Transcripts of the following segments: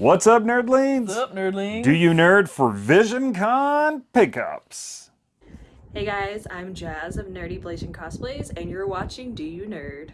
What's up, nerdlings? What's up, nerdlings? Do you nerd for VisionCon pickups? Hey guys, I'm Jazz of Nerdy Blazing Cosplays, and you're watching Do You Nerd?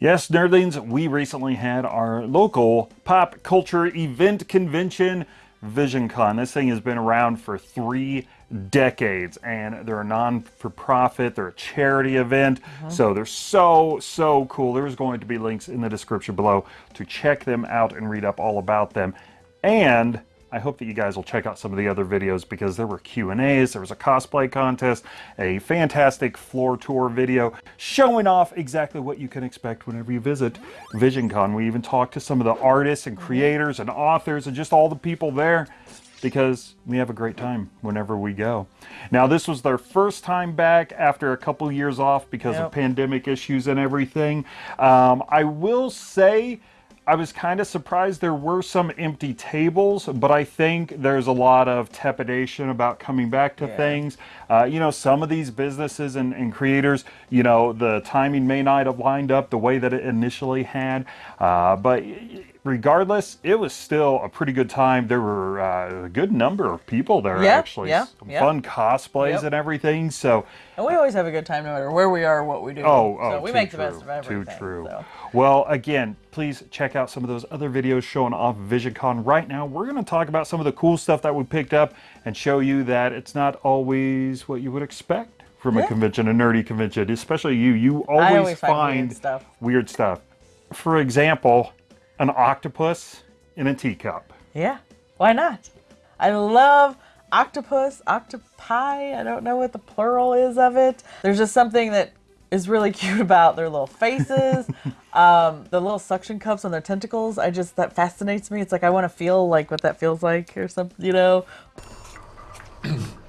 Yes, nerdlings, we recently had our local pop culture event convention, VisionCon. This thing has been around for three decades and they're a non-for-profit, they're a charity event. Uh-huh. So they're so, so cool. There's going to be links in the description below to check them out and read up all about them. And I hope that you guys will check out some of the other videos because there were Q&As, there was a cosplay contest, a fantastic floor tour video showing off exactly what you can expect whenever you visit VisionCon. We even talked to some of the artists and creators and authors and just all the people there because we have a great time whenever we go. Now, this was their first time back after a couple years off because Yep. of pandemic issues and everything. Um, I will say I was kind of surprised there were some empty tables, but I think there's a lot of trepidation about coming back to Yeah. things. Uh, you know, some of these businesses and, and creators, you know, the timing may not have lined up the way that it initially had, uh, but regardless, it was still a pretty good time. There were uh, a good number of people there, Yeah, actually. yeah, Some yeah. Fun cosplays Yep. and everything. So, And we always have a good time no matter where we are or what we do. Oh, oh, so we make the true, best of everything. Too true. so. Well, again, please check out some of those other videos showing off VisionCon. Right now, we're going to talk about some of the cool stuff that we picked up and show you that it's not always what you would expect from a convention, a nerdy convention. Especially you, you always, always find find, weird stuff. weird stuff. For example, an octopus in a teacup. Yeah, why not? I love octopus, octopi. I don't know what the plural is of it. There's just something that is really cute about their little faces, um, the little suction cups on their tentacles. I just that fascinates me. It's like I want to feel like what that feels like or something, you know.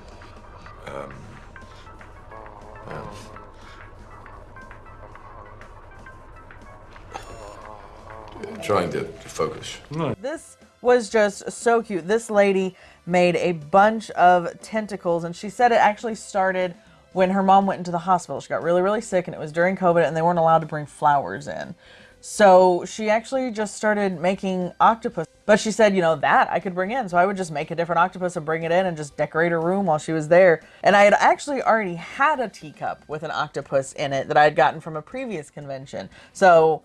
trying to, to focus. This was just so cute. This lady made a bunch of tentacles, and she said it actually started when her mom went into the hospital. She got really, really sick, and it was during COVID, and they weren't allowed to bring flowers in. So she actually just started making octopus. But she said, you know, that I could bring in. So I would just make a different octopus and bring it in and just decorate her room while she was there. And I had actually already had a teacup with an octopus in it that I had gotten from a previous convention. So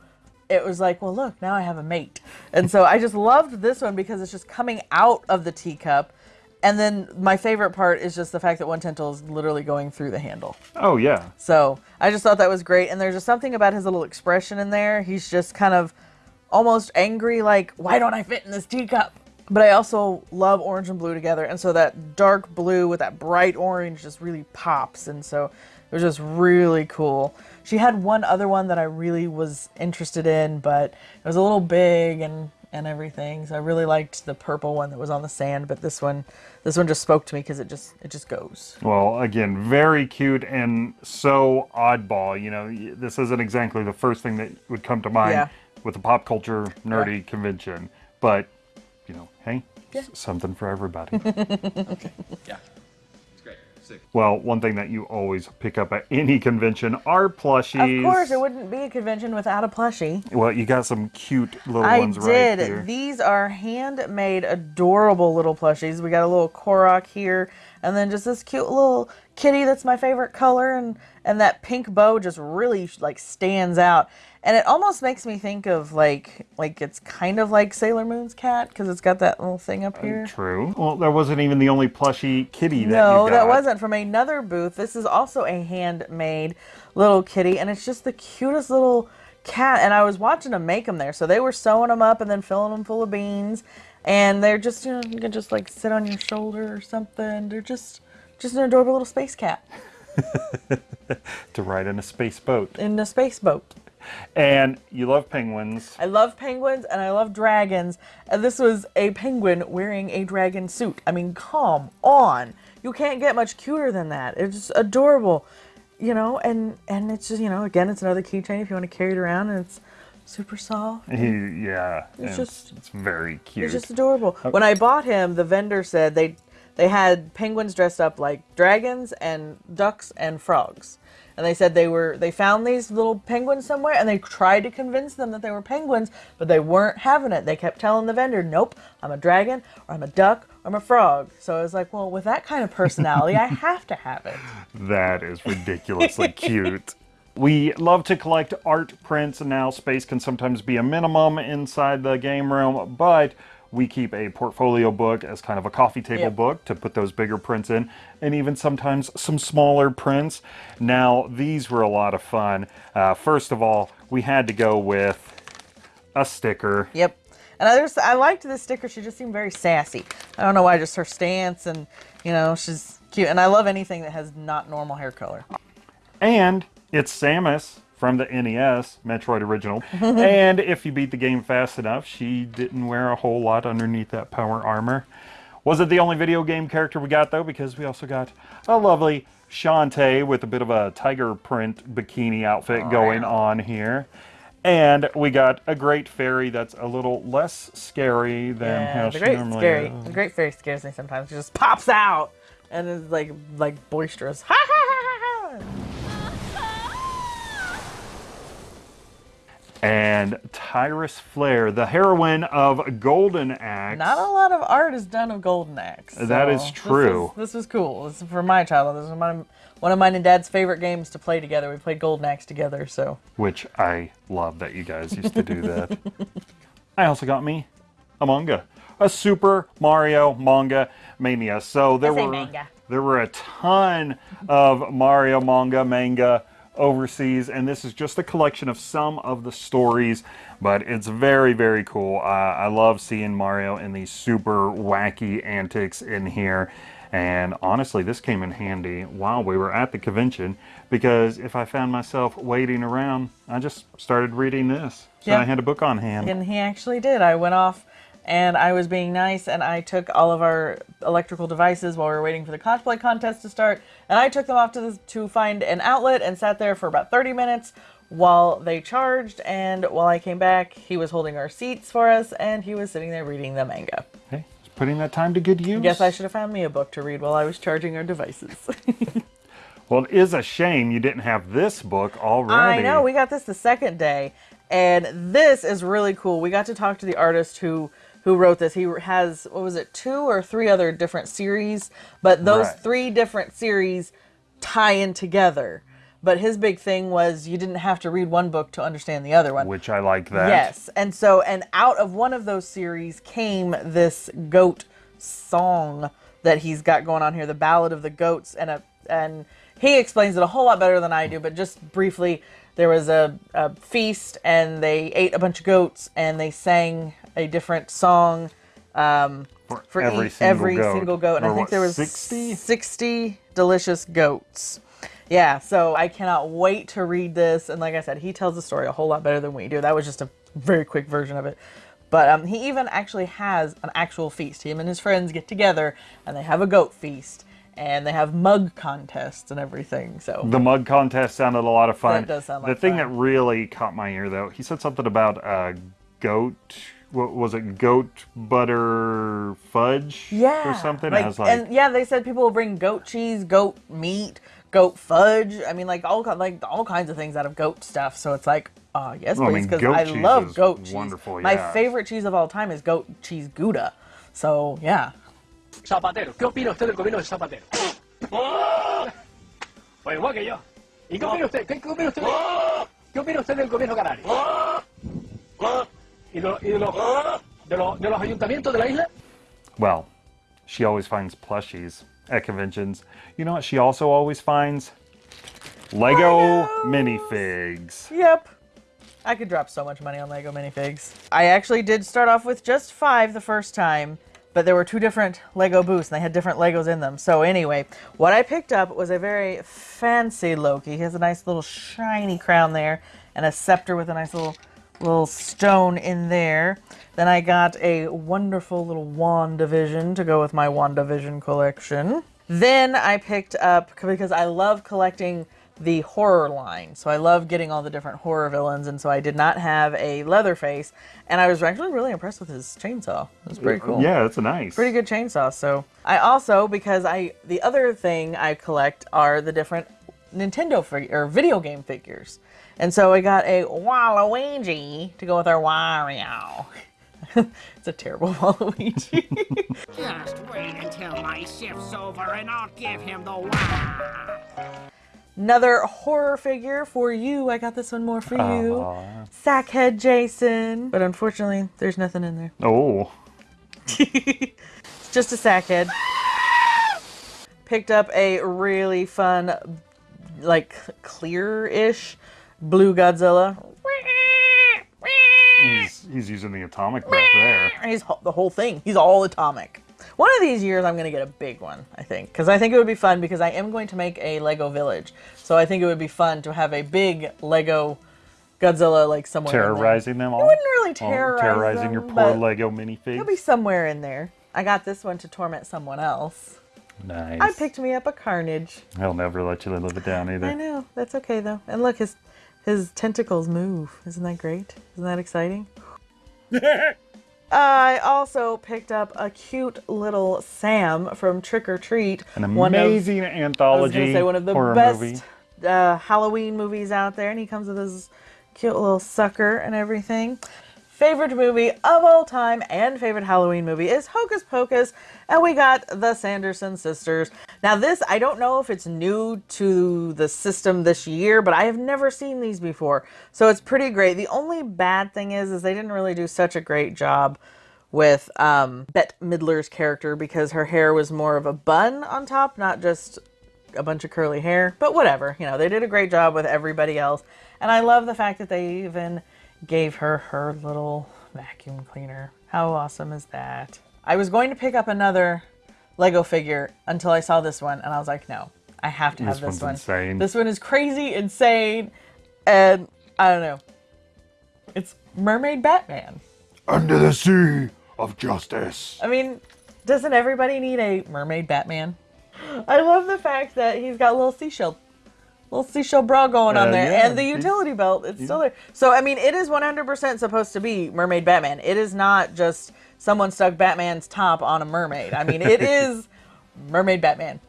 it was like, well, look, now I have a mate. And so I just loved this one because it's just coming out of the teacup. And then my favorite part is just the fact that one tentacle is literally going through the handle. Oh, yeah. So I just thought that was great. And there's just something about his little expression in there. He's just kind of almost angry, like, why don't I fit in this teacup? But I also love orange and blue together. And so that dark blue with that bright orange just really pops. And so it was just really cool. She had one other one that I really was interested in, but it was a little big and and everything. So I really liked the purple one that was on the sand, but this one this one just spoke to me because it just it just goes. Well, again, very cute and so oddball. You know, this isn't exactly the first thing that would come to mind Yeah. with a pop culture nerdy Right. convention. But, you know, hey, Yeah. something for everybody. Okay, yeah. It's great. Sick. well, one thing that you always pick up at any convention are plushies. Of course, it wouldn't be a convention without a plushie. Well, you got some cute little I ones did. right here. I did. These are handmade, adorable little plushies. We got a little Korok here, and then just this cute little kitty that's my favorite color, and and that pink bow just really like stands out. And it almost makes me think of like like it's kind of like Sailor Moon's cat because it's got that little thing up uh, here. True. Well, that wasn't even the only plushie kitty that No, you got. that wasn't from another booth. This is also a handmade little kitty, and it's just the cutest little cat. And I was watching them make them there, so they were sewing them up and then filling them full of beans. And they're just, you know, you can just like sit on your shoulder or something. They're just, just an adorable little space cat To ride in a space boat. in a space boat. And you love penguins. I love penguins and I love dragons. And this was a penguin wearing a dragon suit. I mean, come on. You can't get much cuter than that. It's adorable. You know, and and it's just, you know, again, it's another keychain if you want to carry it around and it's super soft. He, yeah, it's, just- it's very cute. It's just adorable. When I bought him, the vendor said they they had penguins dressed up like dragons and ducks and frogs. And they said they were they found these little penguins somewhere and they tried to convince them that they were penguins, but they weren't having it. They kept telling the vendor, "Nope, I'm a dragon or I'm a duck or I'm a frog." So I was like, "Well, with that kind of personality, I have to have it." That is ridiculously cute. We love to collect art prints, and now space can sometimes be a minimum inside the game room, but we keep a portfolio book as kind of a coffee table Yep. book to put those bigger prints in, and even sometimes some smaller prints. Now, these were a lot of fun. Uh, first of all, we had to go with a sticker. Yep. And I just I liked this sticker. She just seemed very sassy. I don't know why, just her stance and you know she's cute. And I love anything that has not normal hair color. And it's Samus from the NES, Metroid Original. and if you beat the game fast enough, she didn't wear a whole lot underneath that power armor. Wasn't the only video game character we got though, because we also got a lovely Shantae with a bit of a tiger print bikini outfit oh, going on here. And we got a great fairy that's a little less scary than Yeah, how the she great normally scary. is. The great fairy scares me sometimes. She just pops out and is like like boisterous. Ha ha And Tyris Flare, the heroine of Golden Axe. Not a lot of art is done of Golden Axe. That is so this true. is- This was cool. This is for my childhood. This is my, one of mine and Dad's favorite games to play together. We played Golden Axe together. So which I love that you guys used to do that. I also got me a manga, a Super Mario manga mania. So there were manga. there were a ton of Mario manga manga overseas, and this is just a collection of some of the stories. But it's very very cool. Uh, I love seeing Mario in these super wacky antics in here. And honestly, this came in handy while we were at the convention because if I found myself waiting around, I just started reading this. So Yeah. I had a book on hand. And he actually did. I went off and I was being nice and I took all of our electrical devices while we were waiting for the cosplay contest to start. And I took them off to, the, to find an outlet and sat there for about 30 minutes while they charged. And while I came back, he was holding our seats for us and he was sitting there reading the manga. Hey, putting that time to good use. Guess I should have found me a book to read while I was charging our devices. Well, it is a shame you didn't have this book already. I know. We got this the second day, and this is really cool. We got to talk to the artist who who wrote this. He has what was it, two or three other different series, but those Right. three different series tie in together. But his big thing was you didn't have to read one book to understand the other one. Which I like that. Yes. And so, and out of one of those series came this goat song that he's got going on here, the Ballad of the Goats, and a and he explains it a whole lot better than I do. But just briefly, there was a, a feast, and they ate a bunch of goats, and they sang a different song um, For every each- single every goat. single goat. And Or I think what, there was 60? 60 delicious goats. Yeah, so I cannot wait to read this. And like I said, he tells the story a whole lot better than we do. That was just a very quick version of it. But um, he even actually has an actual feast. Him and his friends get together and they have a goat feast. And they have mug contests and everything. So The mug contest sounded a lot of fun. That does sound The like thing fun. that really caught my ear, though, he said something about uh, goat. What was it? Goat butter fudge? yeah, Or something? Like, I was like, and yeah, they said people will bring goat cheese, goat meat, goat fudge. I mean, like all like all kinds of things out of goat stuff. So it's like, uh, yes, Well, I please, mean, because goat I cheese love goat cheese. wonderful, My favorite cheese of all time is goat cheese Gouda. So yeah, Zapatero. ¿Qué opina usted del gobierno de Zapatero? Pues igual que yo. ¿Y qué opina usted? ¿Qué, qué opina usted? ¿Qué opina usted del gobierno canario? ¿Y, de, lo- y de, los, de, los, de los ayuntamientos de la isla? well, she always finds plushies at conventions. You know what? She also always finds Lego minifigs. Yep. I could drop so much money on Lego minifigs. I actually did start off with just five the first time, but there were two different Lego booths and they had different Legos in them. So anyway, what I picked up was a very fancy Loki. He has a nice little shiny crown there and a scepter with a nice little little stone in there. Then I got a wonderful little WandaVision to go with my WandaVision collection. Then I picked up because I love collecting the horror line. So I love getting all the different horror villains, and so I did not have a Leatherface, and I was actually really impressed with his chainsaw. It was pretty cool. Yeah, it's a nice. Pretty good chainsaw. So I also because I the other thing I collect are the different Nintendo or video game figures, and so I got a Waluigi to go with our Wario. it's a terrible Waluigi. Just wait until my shift's over and I'll give him the wah. Another horror figure for you. I got this one more for you. Aw. Sackhead Jason. But unfortunately, there's nothing in there. Oh, It's just a sackhead. Picked up a really fun, like clear-ish blue Godzilla. he's, he's using the atomic breath there. He's the whole thing. He's all atomic. One of these years, I'm going to get a big one, I think. Because I think it would be fun because I am going to make a Lego village. So I think it would be fun to have a big Lego Godzilla, like somewhere. Terrorizing them all. It wouldn't really terrorize terrorizing your poor Lego minifigs. It'll be somewhere in there. I got this one to torment someone else. nice. I picked me up a Carnage. He'll never let you live it down either. I know. That's okay though. And look, his his tentacles move. Isn't that great? Isn't that exciting? I also picked up a cute little Sam from Trick or Treat. An one of- amazing I was anthology gonna say one of the best uh, Halloween movies out there, and he comes with his cute little sucker and everything. Favorite movie of all time and favorite Halloween movie is Hocus Pocus, and we got the Sanderson sisters. Now, this I don't know if it's new to the system this year, but I have never seen these before, so it's pretty great. The only bad thing is, is they didn't really do such a great job with um, Bette Midler's character because her hair was more of a bun on top, not just a bunch of curly hair. But whatever, you know, they did a great job with everybody else. And I love the fact that they even gave her her little vacuum cleaner. How awesome is that? I was going to pick up another Lego figure until I saw this one, and I was like, no, I have to have This this, one. insane. This one is crazy, insane, and I don't know. It's Mermaid Batman. Under the sea of justice. I mean, doesn't everybody need a mermaid Batman? I love the fact that he's got a little seashell, little seashell bra going on Uh, there, yeah, and the utility belt. It's still there. So I mean, it is 100% supposed to be mermaid Batman. It is not just someone stuck Batman's top on a mermaid. I mean, it is mermaid Batman.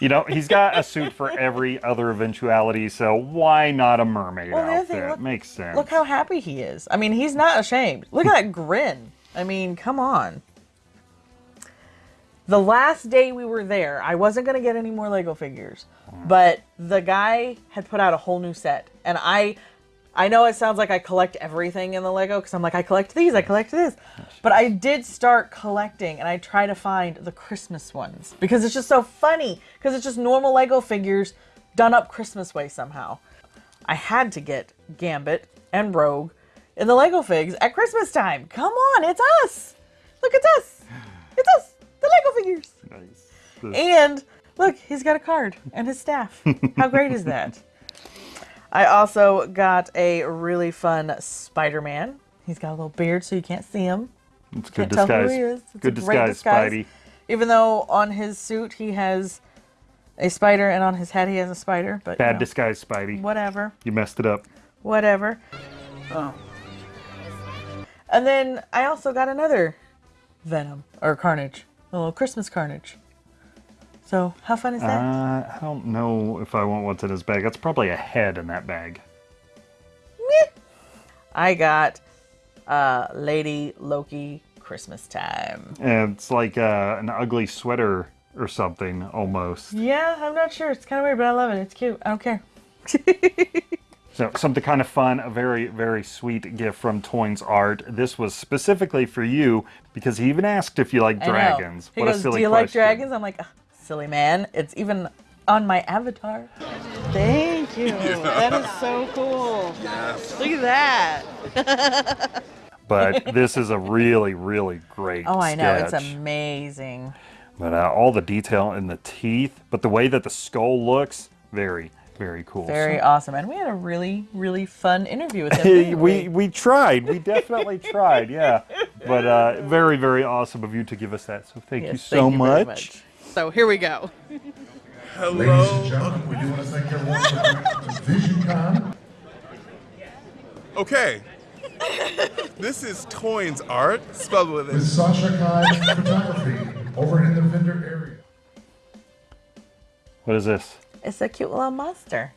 You know, he's got a suit for every other eventuality, so why not a mermaid Well, outfit? thing, look- Makes sense. Look how happy he is. I mean, he's not ashamed. Look at that grin. I mean, come on. The last day we were there, I wasn't going to get any more Lego figures, but the guy had put out a whole new set. And I I know it sounds like I collect everything in the Lego because I'm like, I collect these, I collect this. But I did start collecting and I try to find the Christmas ones because it's just so funny because it's just normal Lego figures done up Christmas way somehow. I had to get Gambit and Rogue in the Lego figs at Christmas time. Come on, it's us. Look, it's us. It's us, the Lego figures. Nice. And look, he's got a card and his staff. How great is that? I also got a really fun Spider-Man. He's got a little beard so you can't see him. It's good Can't tell disguise. who he is. It's good a great disguise, disguise. Spidey. Even though on his suit he has a spider and on his head he has a spider, but you Bad know, disguise, Spidey. whatever. You messed it up. whatever. Oh. And then I also got another Venom or Carnage, a little Christmas Carnage. So how fun is that? Uh, I don't know if I want what's in his bag. That's probably a head in that bag. I got uh, Lady Loki Christmas time. And it's like uh, an ugly sweater or something almost. Yeah, I'm not sure. It's kind of weird, but I love it. It's cute. I don't care. So something kind of fun, a very, very sweet gift from Toynes Art. This was specifically for you because he even asked if you like dragons. He what goes, a silly "Do you like dragons?" I'm like, "Silly man, it's even on my avatar." Thank you. That is so cool. Look at that. But this is a really, really great Oh, I know. It's amazing. But uh, all the detail in the teeth, but the way that the skull looks, very, very cool. Very So- awesome. And we had a really, really fun interview with him. We we tried. We definitely tried. Yeah. But uh, very very awesome of you to give us that. So thank you so thank you very much. So here we go. Ladies and gentlemen, we do want to thank everyone for coming to VisionCon. Okay. this is Toynes Art, spelled with With a Sasha Kai Photography over in the vendor area. What is this? It's a cute little monster.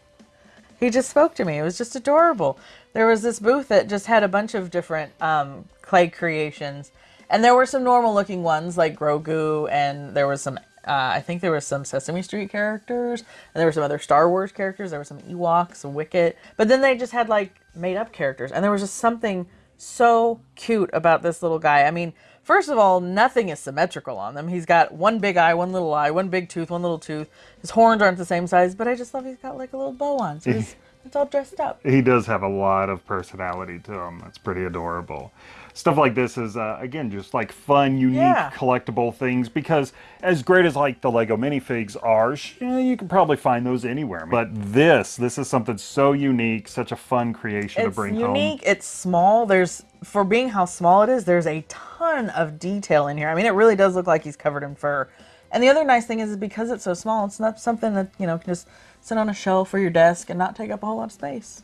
He just spoke to me. It was just adorable. There was this booth that just had a bunch of different um, clay creations, and there were some normal looking ones like Grogu, and there was some. Uh, I think there was some Sesame Street characters, and there were some other Star Wars characters. There were some Ewoks, Wicket, but then they just had like made up characters, and there was just something so cute about this little guy. I mean, first of all, nothing is symmetrical on them. He's got one big eye, one little eye, one big tooth, one little tooth. His horns aren't the same size, but I just love he's got like a little bow on, so he's, it's all dressed up. He does have a lot of personality to him. That's pretty adorable. Stuff like this is, uh, again, just like fun, unique, Yeah. collectible things because as great as like the Lego minifigs are, yeah, you can probably find those anywhere. But this, this is something so unique, such a fun creation to It's bring unique. home. It's small. There's for being how small it is. There's a ton of detail in here. I mean, it really does look like he's covered in fur. And the other nice thing is, is because it's so small, it's not something that you know can just sit on a shelf or your desk and not take up a whole lot of space.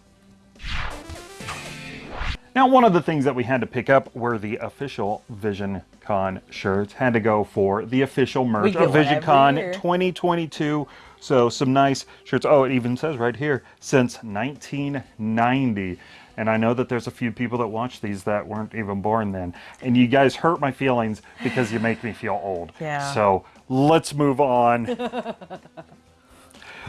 Now, one of the things that we had to pick up were the official Vision Con shirts. Had to go for the official merch of one Vision Con 2022. So some nice shirts. Oh, it even says right here since 1990. And I know that there's a few people that watch these that weren't even born then. And you guys hurt my feelings because you make me feel old. Yeah. So let's move on.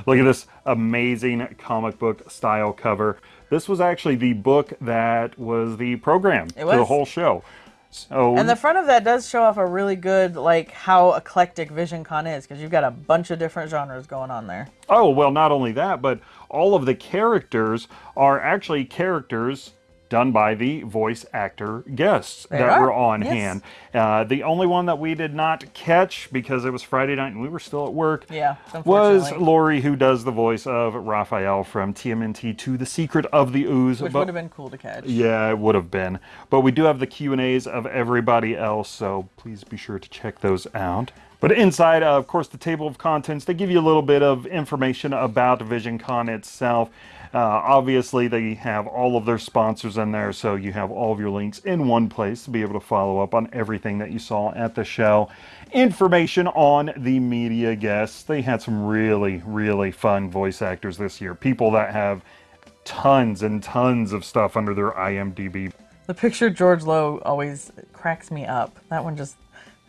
Look at this amazing comic book style cover. This was actually the book that was the program It for the whole show. So And the front of that does show off a really good like how eclectic Vision Con is because you've got a bunch of different genres going on there. Oh, well, not only that, but all of the characters are actually characters done by the voice actor guests They that are, were on yes. hand. Uh, the only one that we did not catch because it was Friday night and we were still at work Yeah, was. Laurie, who does the voice of Raphael from TMNT 2 The Secret of the Ooze. Which But- would have been cool to catch. yeah, it would have been. But we do have the Q&As of everybody else, so please be sure to check those out. But inside, uh, of course, the table of contents, they give you a little bit of information about VisionCon itself. Uh, obviously, they have all of their sponsors in there, so you have all of your links in one place to be able to follow up on everything that you saw at the show. Information on the media guests. They had some really, really fun voice actors this year. People that have tons and tons of stuff under their IMDb. The picture George Lowe always cracks me up. That one just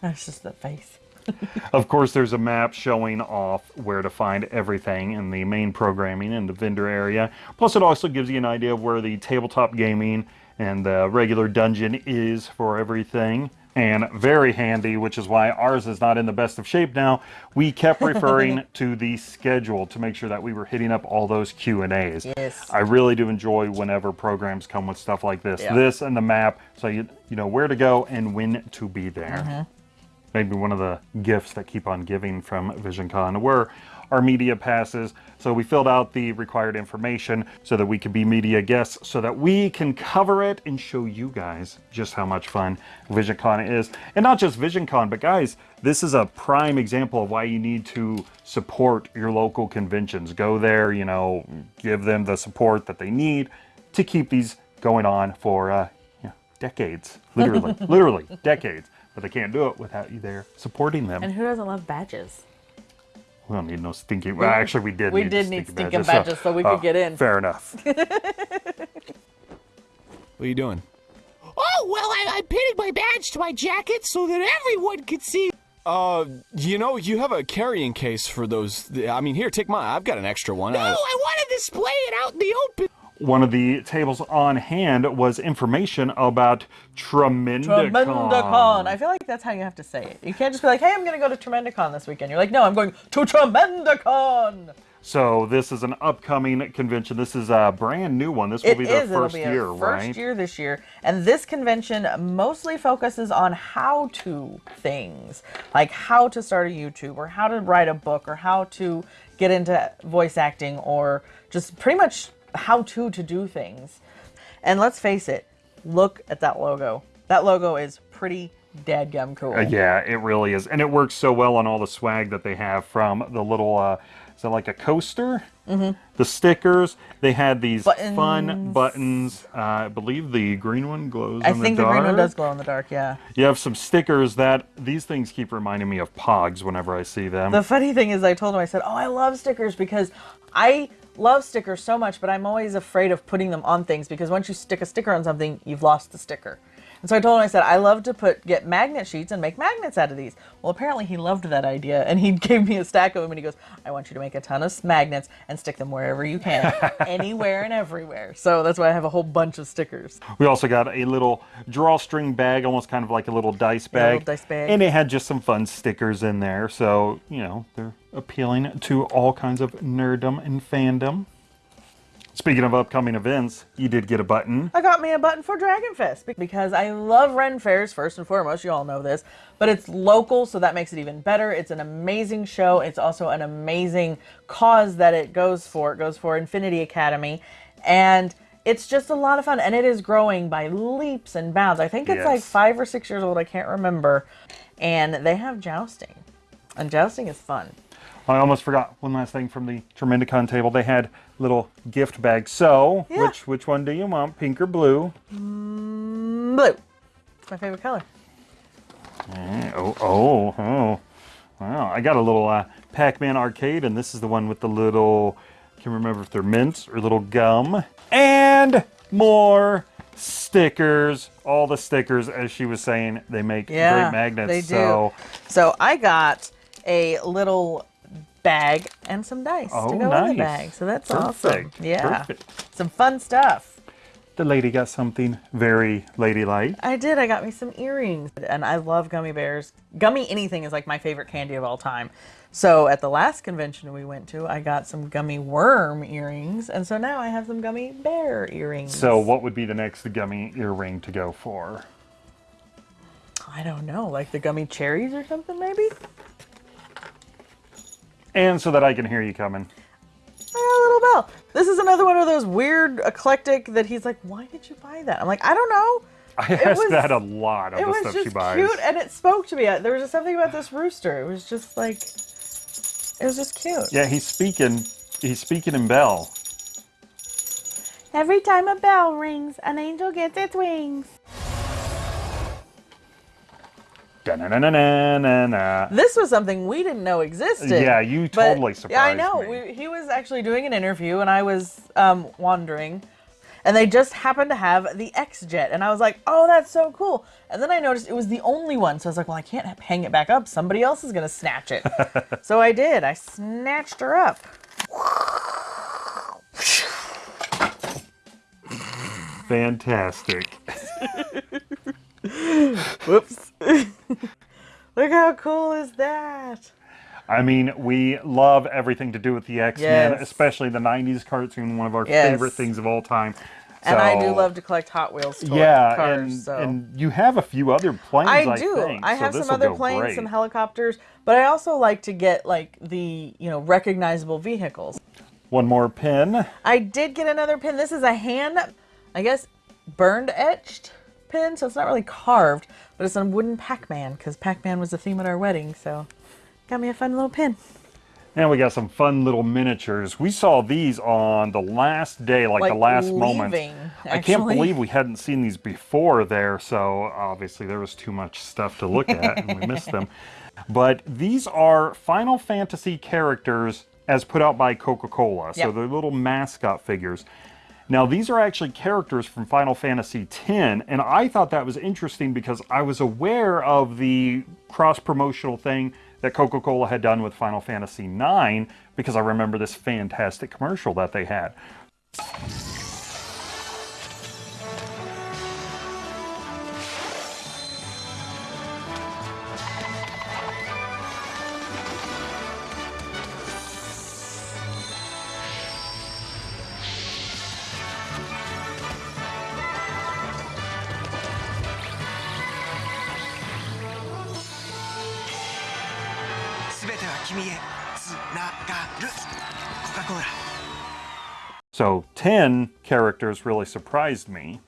that's just the face. Of course, there's a map showing off where to find everything in the main programming in the vendor area. Plus, it also gives you an idea of where the tabletop gaming and the regular dungeon is for everything. And very handy, which is why ours is not in the best of shape now. We kept referring to the schedule to make sure that we were hitting up all those Q and A's. Yes. I really do enjoy whenever programs come with stuff like this. Yeah. This and the map, so you you know where to go and when to be there mm-hmm. Maybe one of the gifts that keep on giving from VisionCon were our media passes. So we filled out the required information so that we could be media guests, so that we can cover it and show you guys just how much fun VisionCon is. And not just VisionCon, but guys, this is a prime example of why you need to support your local conventions. Go there, you know, give them the support that they need to keep these going on for uh, yeah, decades, literally, literally decades. But they can't do it without you there supporting them. And who doesn't love badges? we don't need no stinking. Well, actually, we did. We need did need stinking badges so we could get in. Fair enough. What are you doing? Oh, well, I, I'm pinning my badge to my jacket so that everyone can see. Uh, you know, you have a carrying case for those. I mean, here, take mine. I've got an extra one. No, I- I want to display it out in the open. One of the tables on hand was information about Tremendacon. Tremendacon. I feel like that's how you have to say it. You can't just be like, "Hey, I'm going to go to Tremendacon this weekend." You're like, "No, I'm going to Tremendacon." So this is an upcoming convention. This is a brand new one. This will It be their is. First be year, first right? year this year, and this convention mostly focuses on how-to things, like how to start a YouTube, or how to write a book, or how to get into voice acting, or just pretty much how to to do things. And let's face it, look at that logo. That logo is pretty dadgum cool. Uh, yeah, it really is, and it works so well on all the swag that they have from the little. Uh, is that like a coaster? Mm-hmm. The stickers. They had these fun Buttons. buttons. Uh, I believe the green one glows I in think the the green one does glow in the dark, yeah. You have some stickers that these things keep reminding me of Pogs whenever I see them. The funny thing is, I told him, I said, Oh, I love stickers because I love stickers so much, but I'm always afraid of putting them on things because once you stick a sticker on something, you've lost the sticker. And so I told him, I said, I love to put get magnet sheets and make magnets out of these. Well, apparently he loved that idea and he gave me a stack of them and he goes, I want you to make a ton of magnets and stick them wherever you can, anywhere and everywhere. So that's why I have a whole bunch of stickers. We also got a little drawstring bag, almost kind of like a little dice Yeah, a bag. little dice bag. And it had just some fun stickers in there. So, you know, they're appealing to all kinds of nerddom and fandom. Speaking of upcoming events, you did get a button. I got me a button for Dragon Fest because I love Ren Fairs first and foremost. You all know this, but it's local, so that makes it even better. It's an amazing show. It's also an amazing cause that it goes for. It goes for Infinity Academy, and it's just a lot of fun. And it is growing by leaps and bounds. I think it's like five or six years old. I can't remember. And they have jousting, and jousting is fun. I almost forgot one last thing from the Tremendicon table. They had little gift bags. So, Yeah. which which one do you want, pink or blue? Blue. It's my favorite color. Eh, Oh, oh, oh. Wow, I got a little uh, Pac-Man arcade, and this is the one with the little, I can't remember if they're mints or little gum. And more stickers. All the stickers, as she was saying, they make Yeah, great magnets. they do. So, So I got a little bag and some dice Oh, to go in the bag. So that's awesome. Yeah. perfect. Some fun stuff. the lady got something very ladylike. I did. I got me some earrings. And I love gummy bears. Gummy anything is like my favorite candy of all time. So at the last convention we went to, I got some gummy worm earrings. And so now I have some gummy bear earrings. So, what would be the next gummy earring to go for? I don't know. Like the gummy cherries or something maybe? And so that I can hear you coming. I a little bell. This is another one of those weird eclectic that he's like, why did you buy that? I'm like, I don't know. I It ask was- that a lot of the stuff she buys. It was cute and it spoke to me. Uh, there was just something about this rooster. It was just like, it was just cute. Yeah, he's speaking. He's speaking in bell. Every time a bell rings, an angel gets its wings. This was something we didn't know existed. Yeah, you totally Yeah, I know. We, he was actually doing an interview, and I was um, wandering, and they just happened to have the X Jet, and I was like, "Oh, that's so cool!" And then I noticed it was the only one, so I was like, "Well, I can't hang it back up. Somebody else is gonna snatch it." so I did. I snatched her up. Fantastic. Whoops. Look how cool is that? I mean, we love everything to do with the X Men, Yes. especially the '90s cartoon, one of our Yes. favorite things of all time. And I do love to collect Hot Wheels toy Yeah, cars. and, so. and you have a few other planes. I, I do. Think, I so have some other planes, great. some helicopters, but I also like to get like the you know recognizable vehicles. One more pin. I did get another pin. This is a hand, I guess, burned etched pin, so it's not really carved, but it's a wooden Pac-Man because Pac-Man was the theme at our wedding. So, got me a fun little pin. And we got some fun little miniatures. We saw these on the last day, like, Like the last moment. I can't believe we hadn't seen these before there, so obviously there was too much stuff to look at and we missed them. But these are Final Fantasy characters as put out by Coca-Cola. So Yep. they're little mascot figures. Now, these are actually characters from Final Fantasy X, and I thought that was interesting because I was aware of the cross promotional thing that Coca Cola had done with Final Fantasy IX because I remember this fantastic commercial that they had. So 10 characters really surprised me.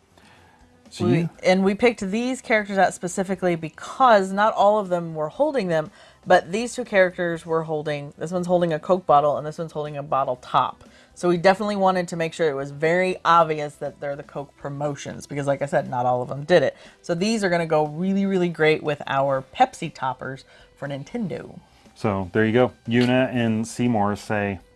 So We, you, and we picked these characters out specifically because not all of them were holding them, but these two characters were holding. This one's holding a Coke bottle, and this one's holding a bottle top. So we definitely wanted to make sure it was very obvious that they're the Coke promotions because, like I said, not all of them did it. So these are going to go really, really great with our Pepsi toppers for Nintendo. so there you go. Yuna and Seymour say,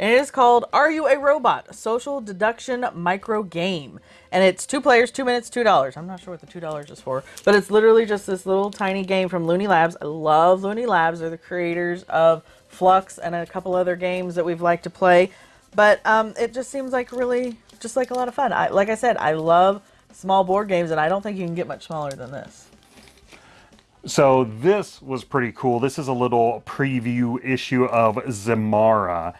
And it is called Are You a Robot? Social Deduction Micro Game. And it's two players, two minutes, two dollars. I'm not sure what the two dollars is for, but it's literally just this little tiny game from Looney Labs. I love Looney Labs. They're the creators of Fluxx and a couple other games that we've liked to play. But um, it just seems like really just like a lot of fun. I, like I said, I love small board games, and I don't think you can get much smaller than this. So this was pretty cool. This is a little preview issue of Zamara.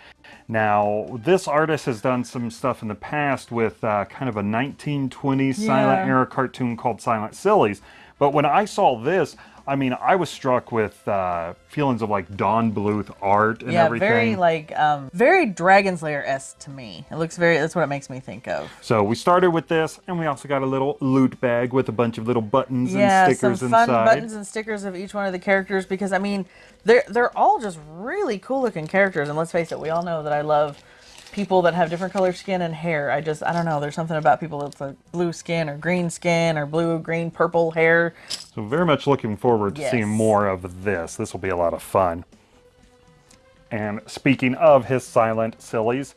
Now, this artist has done some stuff in the past with uh, kind of a 1920s silent era cartoon called Silent Sillies. But when I saw this, I mean, I was struck with uh, feelings of like Don Bluth art and yeah, everything. very like um, very Dragon's Lair s to me. It looks very. That's what it makes me think of. so we started with this, and we also got a little loot bag with a bunch of little buttons yeah, and stickers some fun inside. buttons and stickers of each one of the characters because I mean, they're they're all just really cool looking characters. And let's face it, we all know that I love people that have different color skin and hair. I just I don't know. There's something about people that's like blue skin or green skin or blue, green, purple hair. So very much looking forward to Yes. seeing more of this. This will be a lot of fun. And speaking of his silent sillies,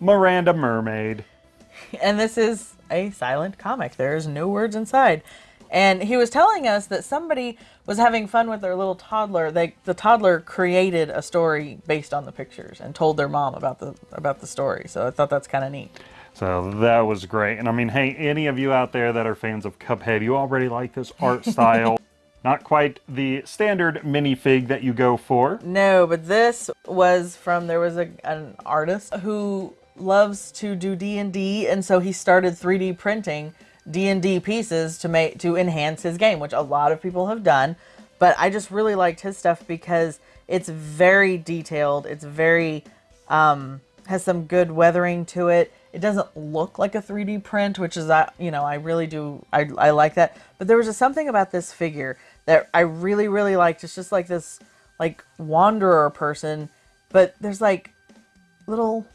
Miranda Mermaid. and this is a silent comic. There's no words inside. And he was telling us that somebody was having fun with their little toddler. They the toddler created a story based on the pictures and told their mom about the about the story. So I thought that's kind of neat. So that was great. And I mean, hey, any of you out there that are fans of Cuphead, you already like this art style. Not quite the standard minifig that you go for. No, but this was from there was a an artist who loves to do D&D and so he started 3D printing D&D pieces to make to enhance his game, which a lot of people have done, but I just really liked his stuff because it's very detailed, it's very um has some good weathering to it. It doesn't look like a 3D print, which is I you know, I really do I I like that. But there was just something about this figure that I really really liked. It's just like this like wanderer person, but there's like little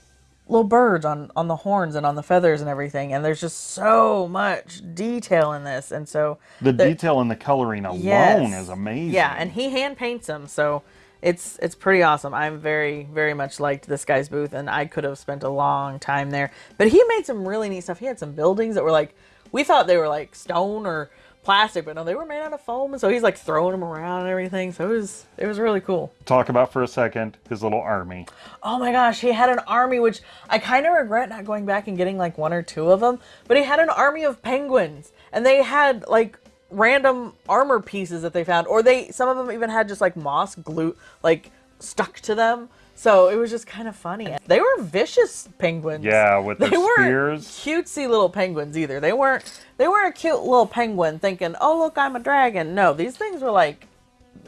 little birds on on the horns and on the feathers and everything and there's just so much detail in this and so The there- detail in the coloring alone Yes. is amazing. Yeah, and he hand paints them, so it's it's pretty awesome. I'm very very much liked this guy's booth, and I could have spent a long time there. But he made some really neat stuff. He had some buildings that were like we thought they were like stone or plastic, but no, they were made out of foam. And so he's like throwing them around and everything. So it was it was really cool. Talk about for a second his little army. Oh my gosh, he had an army, which I kind of regret not going back and getting like one or two of them. But he had an army of penguins, and they had like random armor pieces that they found, or they some of them even had just like moss glue like stuck to them. So it was just kind of funny. They were vicious penguins. Yeah, with they their weren't spears. cutesy little penguins either. They weren't. They weren't a cute little penguin thinking, "Oh look, I'm a dragon." No, these things were like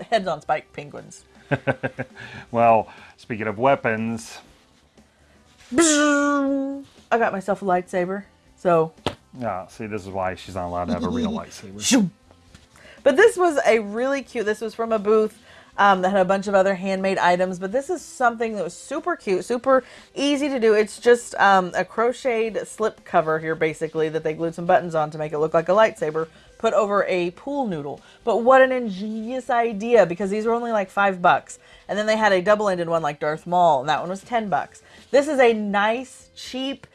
heads on spike penguins. Well, speaking of weapons, I got myself a lightsaber. So, yeah, see, this is why she's not allowed to have a real lightsaber. But this was a really cute. This was from a booth um, that had a bunch of other handmade items. But this is something that was super cute, super easy to do. It's just um, a crocheted slip cover here, basically, that they glued some buttons on to make it look like a lightsaber. Put over a pool noodle. But what an ingenious idea because these were only like five bucks. And then they had a double-ended one like Darth Maul, and that one was ten bucks. This is a nice, cheap,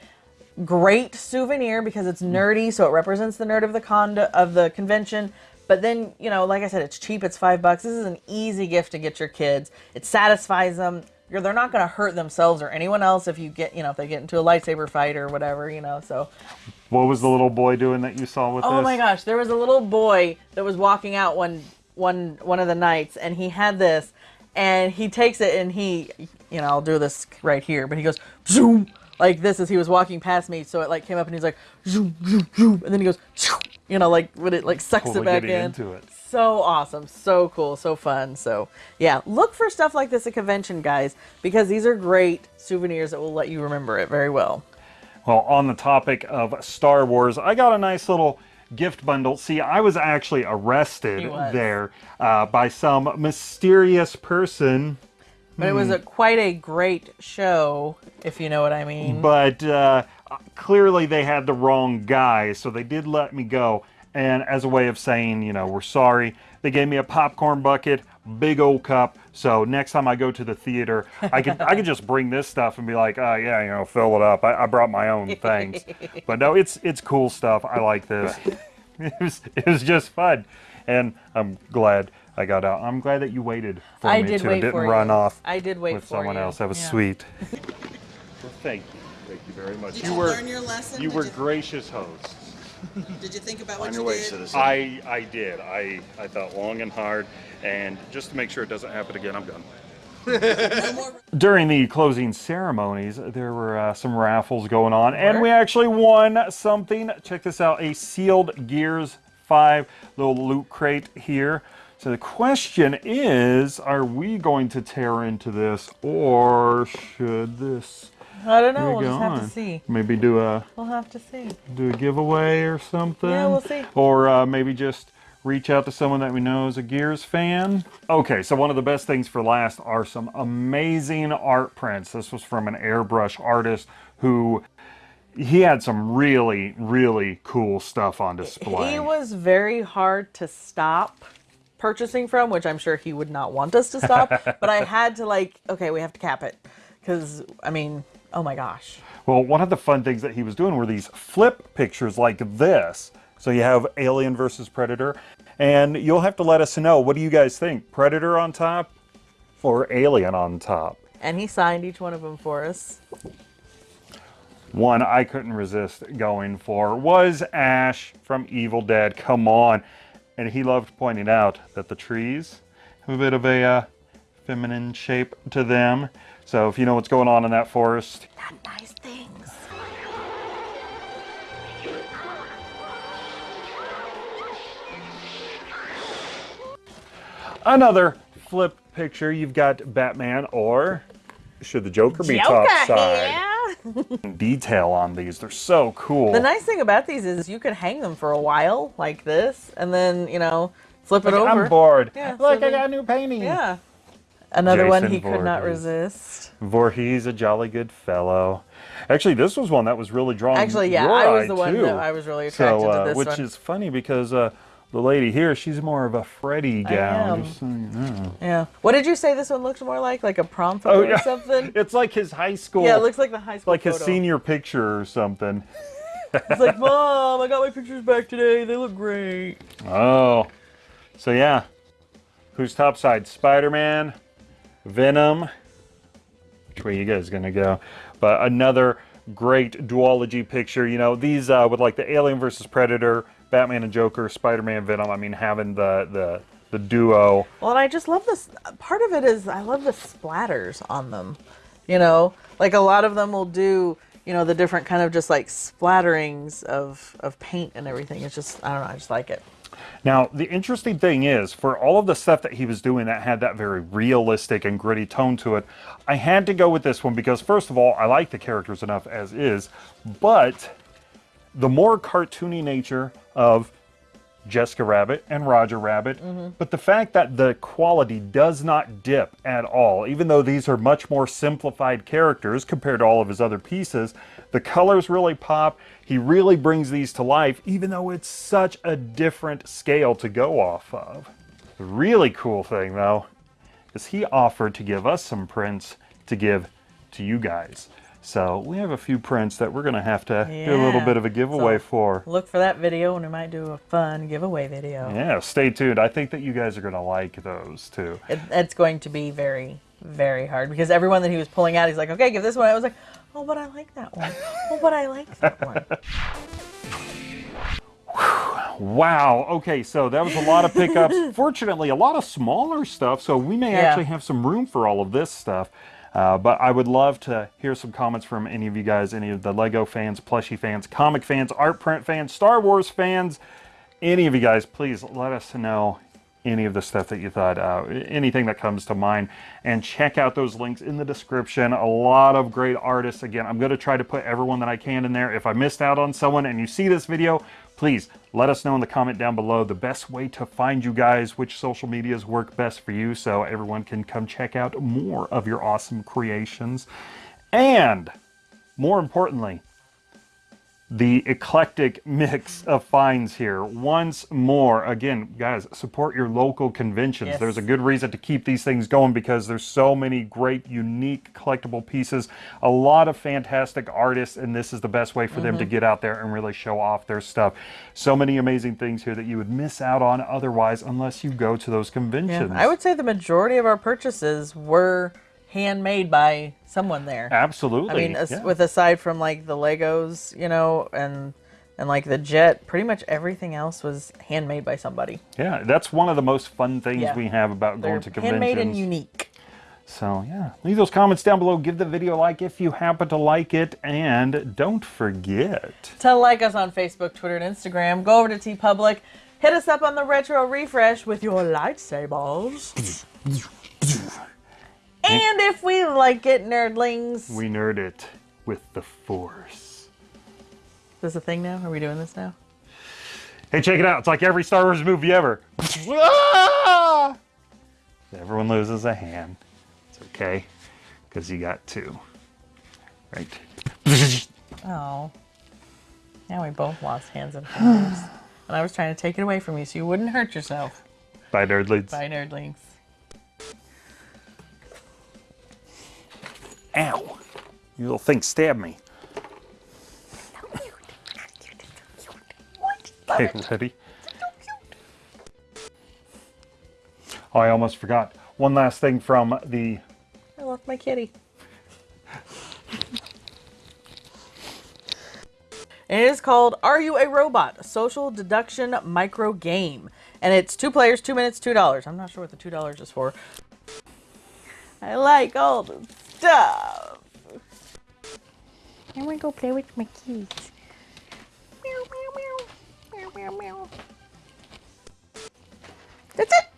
great souvenir because it's nerdy, so it represents the nerd of the con of the convention. But then, you know, like I said, it's cheap. It's five bucks. This is an easy gift to get your kids. It satisfies them. You're, they're not going to hurt themselves or anyone else if you get, you know, if they get into a lightsaber fight or whatever, you know. So, What was the little boy doing that you saw with oh this? my gosh, there was a little boy that was walking out one one one of the nights, and he had this, and he takes it and he, you know, I'll do this right here, but he goes zoom like this as he was walking past me. So it like came up and he's like zoom zoom zoom, and then he goes, you know, like when it like sucks Totally it back in. into it. So awesome, so cool, so fun. So yeah, look for stuff like this at convention, guys, because these are great souvenirs that will let you remember it very well. Well, on the topic of Star Wars, I got a nice little gift bundle. See, I was actually arrested was. there uh, by some mysterious person, But it was a, quite a great show, if you know what I mean. but uh, clearly they had the wrong guy, so they did let me go. And as a way of saying, you know, we're sorry, they gave me a popcorn bucket, big old cup. So next time I go to the theater, I could I could just bring this stuff and be like, oh yeah, you know, fill it up. I, I brought my own things. but no, it's it's cool stuff. I like this. it was it was just fun, and I'm glad I got out. I'm glad that you waited for I me did too wait and didn't for run you. off I did wait with for someone you. else. That was Yeah. sweet. well, thank you, you very much. Did you you were learn your lesson? you Did were you- gracious hosts. Did you think about what On you way, did? citizen. I I did. I I thought long and hard, and just to make sure it doesn't happen again, I'm done. During the closing ceremonies, there were uh, some raffles going on, and we actually won something. Check this out: a sealed Gears 5 little loot crate here. So the question is, are we going to tear into this, or should this I don't know. We'll just have to see. Maybe do a We'll have to see. do a giveaway or something. Yeah, we'll see. Or uh, maybe just reach out to someone that we know is a Gears fan. Okay, so one of the best things for last are some amazing art prints. This was from an airbrush artist who he had some really, really cool stuff on display. He was very hard to stop purchasing from, which I'm sure he would not want us to stop. but I had to like, okay, we have to cap it, because I mean, oh my gosh. Well, one of the fun things that he was doing were these flip pictures like this. So you have Alien versus Predator, and you'll have to let us know what do you guys think? Predator on top or Alien on top? And he signed each one of them for us. One I couldn't resist going for was Ash from Evil Dead. Come on. And he loved pointing out that the trees have a bit of a uh, feminine shape to them. So if you know what's going on in that forest, Not nice things. another flip picture. You've got Batman or should the Joker be Joker top side? here. Detail on these. They're so cool. The nice thing about these is you can hang them for a while like this, and then you know flip it Like, over. I'm bored. Yeah, Look, so I then- got a new painting. Yeah. Another one Jason he could not Voorhees. resist. Voorhees, a jolly good fellow. Actually, this was one that was really drawing Actually, yeah, your I was the one too. that I was really attracted so, to uh, this which one. is funny because uh, the lady here, she's more of a Freddy gal. am. just so you know. Yeah. What did you say this one looked more like? Like a prom photo Oh, yeah. or something? It's like his high school. Yeah, it looks like the high school like his senior picture or something. It's like, Mom, I got my pictures back today. They look great. Oh, so yeah, who's topside? Spider-Man, Venom. Which way you guys gonna go? But another great duology picture. You know, these uh, with like the Alien versus Predator, Batman and Joker, Spider-Man, Venom. I mean, having the the the duo. Well, and I just love this. Part of it is I love the splatters on them. You know, like a lot of them will do, you know, the different kind of just like splatterings of of paint and everything. It's just I don't know. I just like it. Now, the interesting thing is, for all of the stuff that he was doing that had that very realistic and gritty tone to it, I had to go with this one because, first of all, I like the characters enough as is, but the more cartoony nature of Jessica Rabbit and Roger Rabbit, mm-hmm. but the fact that the quality does not dip at all, even though these are much more simplified characters compared to all of his other pieces, the colors really pop. He really brings these to life, even though it's such a different scale to go off of. The really cool thing, though, is he offered to give us some prints to give to you guys. So we have a few prints that we're going to have to do a little bit of a giveaway So- for. Look for that video, and we might do a fun giveaway video. Yeah, stay tuned. I think that you guys are going to like those too. It, it's going to be very, very hard because everyone that he was pulling out, he's like, okay, give this one. I was like, oh, but I like that one. Oh, but I like that one. Wow. Okay, so that was a lot of pickups. Fortunately, a lot of smaller stuff, so we may Yeah. actually have some room for all of this stuff. Uh, but I would love to hear some comments from any of you guys, any of the Lego fans, plushie fans, comic fans, art print fans, Star Wars fans, any of you guys. Please let us know any of the stuff that you thought, uh, anything that comes to mind. And check out those links in the description. A lot of great artists. Again, I'm going to try to put everyone that I can in there. If I missed out on someone and you see this video, please let us know in the comment down below the best way to find you guys, which social medias work best for you so everyone can come check out more of your awesome creations. And more importantly, the eclectic mix of finds here. Once more, again, guys, support your local conventions. Yes. There's a good reason to keep these things going because there's so many great, unique, collectible pieces. A lot of fantastic artists, and this is the best way for them to mm-hmm. get out there and really show off their stuff. So many amazing things here that you would miss out on otherwise unless you go to those Yeah, conventions. I would say the majority of our purchases were handmade by someone there. Absolutely. I mean, as, yeah. with aside from like the Legos, you know, and and like the jet, pretty much everything else was handmade by somebody. yeah, that's one of the most fun things Yeah. we have about They're going to conventions. handmade and unique. So yeah, leave those comments down below. Give the video a like if you happen to like it, and don't forget. To like us on Facebook, Twitter, and Instagram, go over to TeePublic, hit us up on the Retro Refresh with your lightsabers. and if we like it, nerdlings. We nerd it with the Force. Is this a thing now? Are we doing this now? Hey, check it out! It's like every Star Wars movie ever. Ah! Everyone loses a hand. It's okay, because you got two. Right. Oh. Now we both lost hands and fingers. and I was trying to take it away from you so you wouldn't hurt yourself. Bye, nerdlings. Bye, nerdlings. Ow! You little thing stabbed me. Okay, ready? Oh, I almost forgot. One last thing from the I love my kitty. And it is called Are You a Robot? A social deduction micro game. And it's two players, two minutes, two dollars. I'm not sure what the two dollars is for. I like all the stuff. I want to go play with my kids. Meow, meow, meow. Meow, meow, meow. That's it.